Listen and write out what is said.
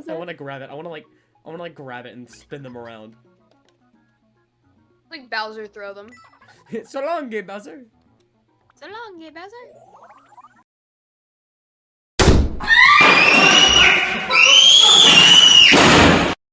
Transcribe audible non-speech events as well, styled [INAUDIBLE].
does I want to grab it. I want to like, I want to like grab it and spin them around. Like Bowser throw them. [LAUGHS] so long, Gay Bowser. So long, Gay Bowser.